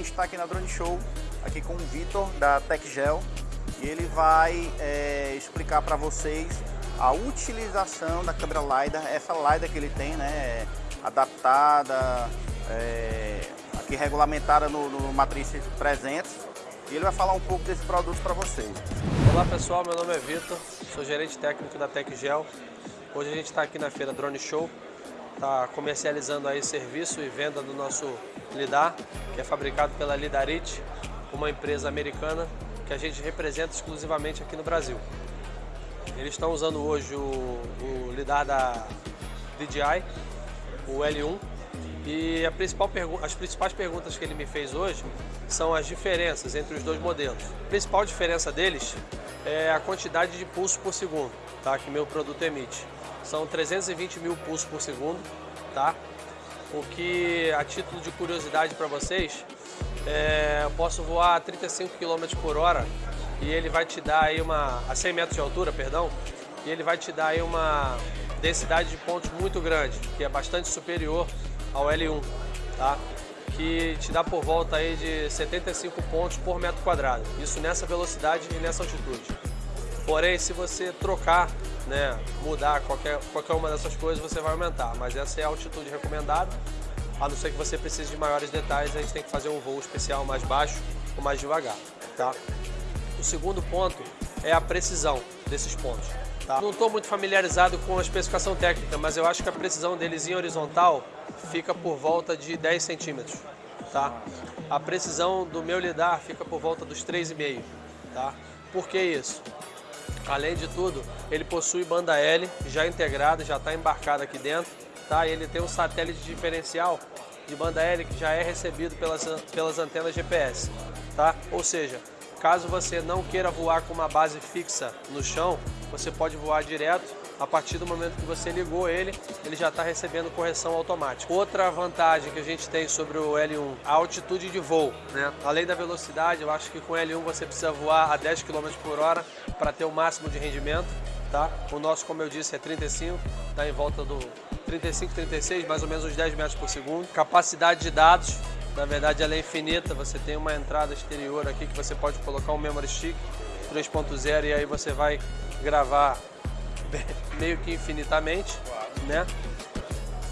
está aqui na Drone Show, aqui com o Vitor da TechGel e ele vai é, explicar para vocês a utilização da câmera LiDAR, essa LiDAR que ele tem, né, adaptada, é, aqui regulamentada no, no Matriz 300 e ele vai falar um pouco desse produto para vocês. Olá pessoal, meu nome é Vitor, sou gerente técnico da TechGel. Hoje a gente está aqui na feira Drone Show, está comercializando aí serviço e venda do nosso Lidar, que é fabricado pela Lidarit, uma empresa americana que a gente representa exclusivamente aqui no Brasil. Eles estão usando hoje o, o lidar da DJI, o L1, e principal as principais perguntas que ele me fez hoje são as diferenças entre os dois modelos. A principal diferença deles é a quantidade de pulso por segundo tá, que meu produto emite. São 320 mil pulsos por segundo, tá? O que, a título de curiosidade para vocês, é, eu posso voar a 35 km por hora e ele vai te dar aí uma, a 100 metros de altura, perdão, e ele vai te dar aí uma densidade de pontos muito grande, que é bastante superior ao L1, tá? que te dá por volta aí de 75 pontos por metro quadrado, isso nessa velocidade e nessa altitude. Porém, se você trocar, né, mudar qualquer, qualquer uma dessas coisas, você vai aumentar, mas essa é a altitude recomendada, a não ser que você precise de maiores detalhes, a gente tem que fazer um voo especial mais baixo ou mais devagar, tá? O segundo ponto é a precisão desses pontos. Tá? Não estou muito familiarizado com a especificação técnica, mas eu acho que a precisão deles em horizontal fica por volta de 10 centímetros. Tá? A precisão do meu lidar fica por volta dos 3,5. Tá? Por que isso? Além de tudo, ele possui banda L já integrada, já está embarcada aqui dentro. Tá? Ele tem um satélite diferencial de banda L que já é recebido pelas, pelas antenas GPS. Tá? Ou seja, caso você não queira voar com uma base fixa no chão, você pode voar direto a partir do momento que você ligou ele, ele já está recebendo correção automática. Outra vantagem que a gente tem sobre o L1, a altitude de voo. Né? Além da velocidade, eu acho que com o L1 você precisa voar a 10 km por hora para ter o máximo de rendimento. Tá? O nosso, como eu disse, é 35, está em volta do 35, 36, mais ou menos uns 10 metros por segundo. Capacidade de dados, na verdade ela é infinita, você tem uma entrada exterior aqui que você pode colocar um memory stick 3.0 e aí você vai gravar meio que infinitamente, né?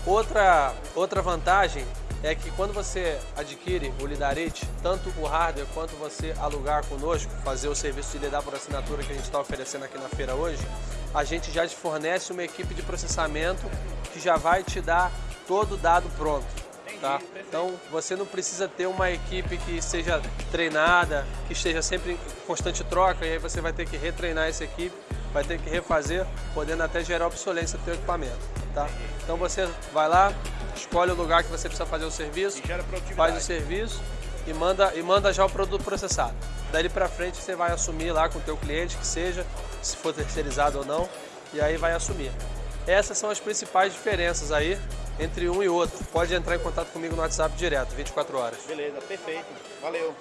Outra, outra vantagem é que quando você adquire o Lidarite, tanto o hardware quanto você alugar conosco, fazer o serviço de lidar por assinatura que a gente está oferecendo aqui na feira hoje, a gente já te fornece uma equipe de processamento que já vai te dar todo o dado pronto. Tá? Então você não precisa ter uma equipe que seja treinada, que esteja sempre em constante troca, e aí você vai ter que retreinar essa equipe vai ter que refazer, podendo até gerar obsolência do seu equipamento. Tá? Então você vai lá, escolhe o lugar que você precisa fazer o serviço, faz o serviço e manda, e manda já o produto processado. Dali para frente você vai assumir lá com o teu cliente, que seja, se for terceirizado ou não, e aí vai assumir. Essas são as principais diferenças aí entre um e outro. Pode entrar em contato comigo no WhatsApp direto, 24 horas. Beleza, perfeito. Valeu.